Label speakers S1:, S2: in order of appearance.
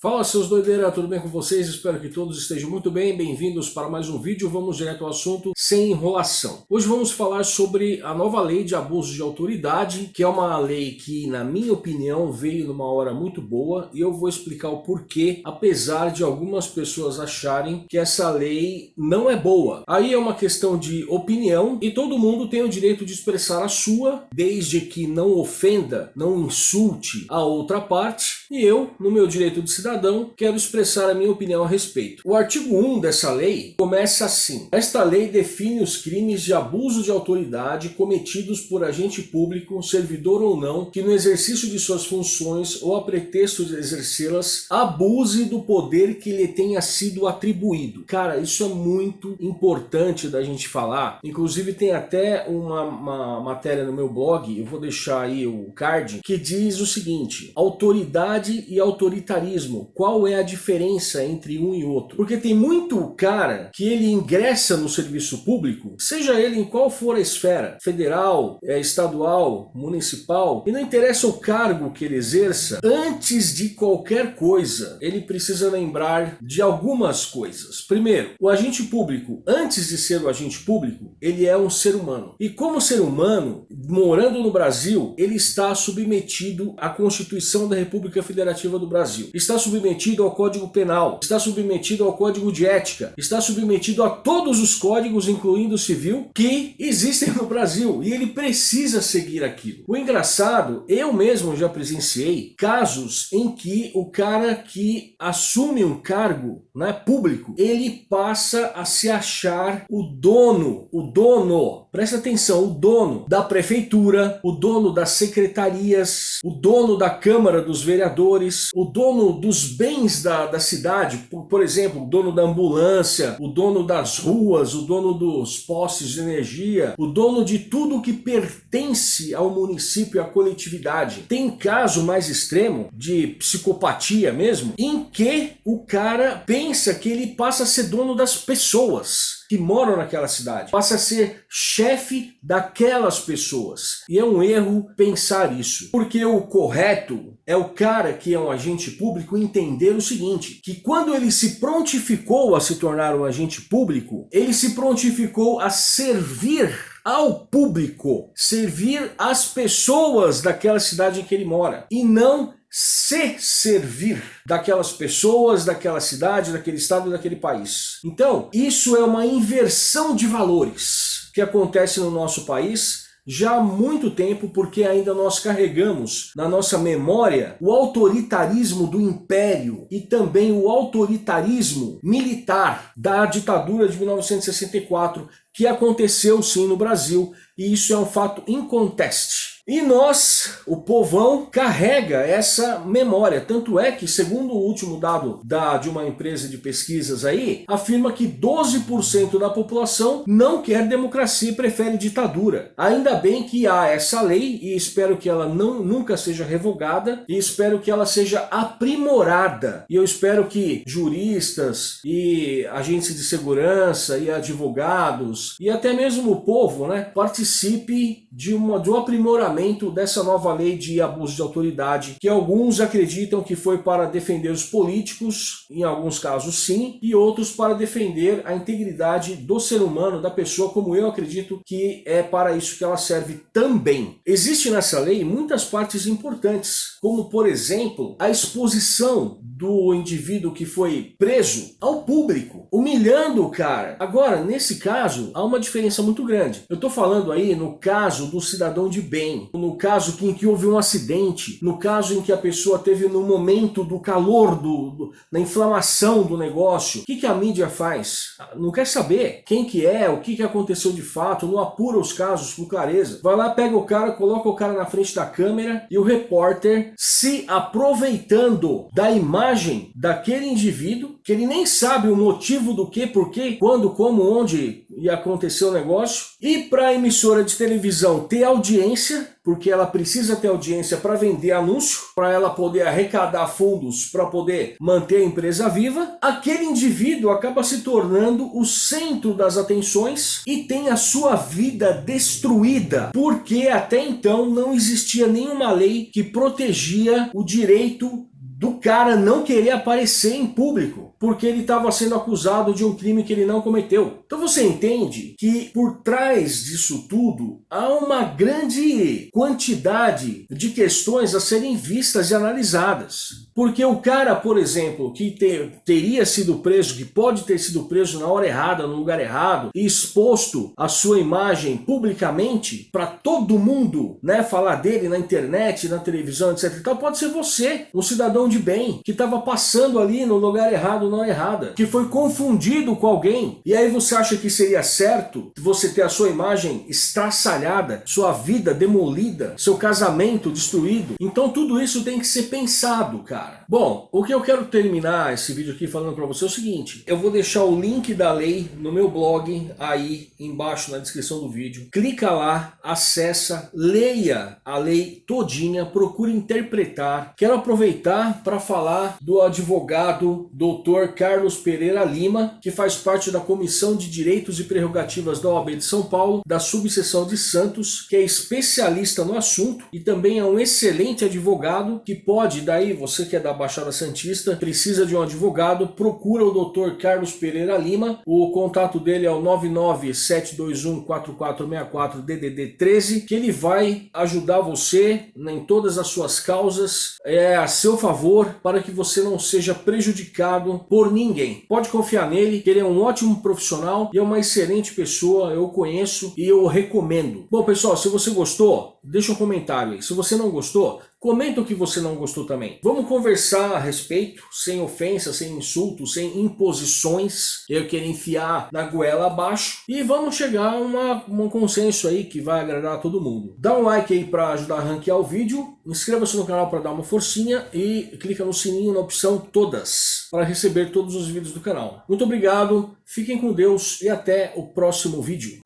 S1: Fala seus doideiras, tudo bem com vocês? Espero que todos estejam muito bem, bem-vindos para mais um vídeo, vamos direto ao assunto sem enrolação. Hoje vamos falar sobre a nova lei de abuso de autoridade, que é uma lei que, na minha opinião, veio numa hora muito boa e eu vou explicar o porquê, apesar de algumas pessoas acharem que essa lei não é boa. Aí é uma questão de opinião e todo mundo tem o direito de expressar a sua, desde que não ofenda, não insulte a outra parte, e eu, no meu direito de cidadão, quero expressar a minha opinião a respeito. O artigo 1 dessa lei começa assim. Esta lei define os crimes de abuso de autoridade cometidos por agente público, servidor ou não, que no exercício de suas funções ou a pretexto de exercê-las, abuse do poder que lhe tenha sido atribuído. Cara, isso é muito importante da gente falar. Inclusive tem até uma, uma matéria no meu blog, eu vou deixar aí o card, que diz o seguinte, autoridade e autoritarismo qual é a diferença entre um e outro. Porque tem muito cara que ele ingressa no serviço público, seja ele em qual for a esfera, federal, é, estadual, municipal, e não interessa o cargo que ele exerça, antes de qualquer coisa, ele precisa lembrar de algumas coisas. Primeiro, o agente público, antes de ser o agente público, ele é um ser humano. E como ser humano, morando no Brasil, ele está submetido à Constituição da República Federativa do Brasil. Está submetido ao Código Penal, está submetido ao Código de Ética, está submetido a todos os códigos, incluindo o civil, que existem no Brasil e ele precisa seguir aquilo. O engraçado, eu mesmo já presenciei casos em que o cara que assume um cargo né, público, ele passa a se achar o dono, o dono, presta atenção, o dono da prefeitura, o dono das secretarias, o dono da Câmara dos Vereadores, o dono dos os bens da, da cidade, por, por, exemplo, o dono da ambulância, o dono das ruas, o dono dos postes de energia, o dono de tudo que pertence ao município e à coletividade. Tem caso mais extremo de psicopatia mesmo, em que o cara pensa que ele passa a ser dono das pessoas que moram naquela cidade. Passa a ser chefe daquelas pessoas. E é um erro pensar isso. Porque o correto é o cara que é um agente público entender o seguinte, que quando ele se prontificou a se tornar um agente público, ele se prontificou a servir ao público, servir as pessoas daquela cidade em que ele mora, e não se servir daquelas pessoas, daquela cidade, daquele estado, daquele país. Então, isso é uma inversão de valores que acontece no nosso país já há muito tempo porque ainda nós carregamos na nossa memória o autoritarismo do império e também o autoritarismo militar da ditadura de 1964 que aconteceu sim no Brasil e isso é um fato inconteste. E nós, o povão, carrega essa memória. Tanto é que, segundo o último dado da, de uma empresa de pesquisas aí, afirma que 12% da população não quer democracia e prefere ditadura. Ainda bem que há essa lei e espero que ela não, nunca seja revogada e espero que ela seja aprimorada. E eu espero que juristas e agentes de segurança e advogados e até mesmo o povo né, participe de, uma, de um aprimoramento dessa nova lei de abuso de autoridade, que alguns acreditam que foi para defender os políticos, em alguns casos sim, e outros para defender a integridade do ser humano, da pessoa, como eu acredito que é para isso que ela serve também. Existe nessa lei muitas partes importantes, como por exemplo, a exposição do indivíduo que foi preso ao público, humilhando o cara. Agora, nesse caso, há uma diferença muito grande. Eu estou falando aí no caso do cidadão de bem, no caso em que houve um acidente, no caso em que a pessoa teve no momento do calor, do, do da inflamação do negócio. O que, que a mídia faz? Não quer saber quem que é, o que, que aconteceu de fato, não apura os casos com clareza. Vai lá, pega o cara, coloca o cara na frente da câmera e o repórter se aproveitando da imagem imagem daquele indivíduo, que ele nem sabe o motivo do que, porquê, quando, como, onde ia acontecer o negócio, e para a emissora de televisão ter audiência, porque ela precisa ter audiência para vender anúncio, para ela poder arrecadar fundos para poder manter a empresa viva, aquele indivíduo acaba se tornando o centro das atenções e tem a sua vida destruída, porque até então não existia nenhuma lei que protegia o direito do cara não querer aparecer em público, porque ele estava sendo acusado de um crime que ele não cometeu. Então você entende que por trás disso tudo há uma grande quantidade de questões a serem vistas e analisadas. Porque o cara, por exemplo, que ter, teria sido preso, que pode ter sido preso na hora errada, no lugar errado, e exposto a sua imagem publicamente para todo mundo, né, falar dele na internet, na televisão, etc e tal, pode ser você, um cidadão de bem, que estava passando ali no lugar errado, não errada, que foi confundido com alguém, e aí você acha que seria certo você ter a sua imagem estraçalhada, sua vida demolida, seu casamento destruído? Então tudo isso tem que ser pensado, cara cara. Bom, o que eu quero terminar esse vídeo aqui falando para você é o seguinte. Eu vou deixar o link da lei no meu blog aí embaixo na descrição do vídeo. Clica lá, acessa, leia a lei todinha, procure interpretar. Quero aproveitar para falar do advogado Dr. Carlos Pereira Lima, que faz parte da Comissão de Direitos e Prerrogativas da OAB de São Paulo, da subseção de Santos, que é especialista no assunto e também é um excelente advogado que pode, daí você que é da Baixada Santista, precisa de um advogado, procura o Dr. Carlos Pereira Lima. O contato dele é o 997214464 DDD 13, que ele vai ajudar você em todas as suas causas, é a seu favor, para que você não seja prejudicado por ninguém. Pode confiar nele, que ele é um ótimo profissional e é uma excelente pessoa, eu conheço e eu recomendo. Bom pessoal, se você gostou, deixa um comentário aí. Se você não gostou, Comenta o que você não gostou também. Vamos conversar a respeito, sem ofensa, sem insultos, sem imposições. Eu quero enfiar na goela abaixo. E vamos chegar a uma, um consenso aí que vai agradar a todo mundo. Dá um like aí para ajudar a ranquear o vídeo. Inscreva-se no canal para dar uma forcinha. E clica no sininho na opção todas. Para receber todos os vídeos do canal. Muito obrigado, fiquem com Deus e até o próximo vídeo.